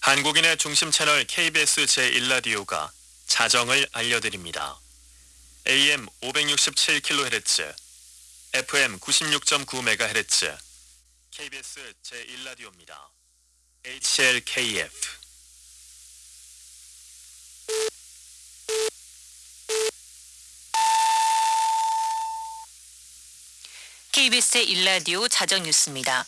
한국인의 중심 채널 KBS 제1라디오가 자정을 알려드립니다. AM 567kHz, FM 96.9MHz, KBS 제1라디오입니다. HLKF KBS의 일라디오 자정 뉴스입니다.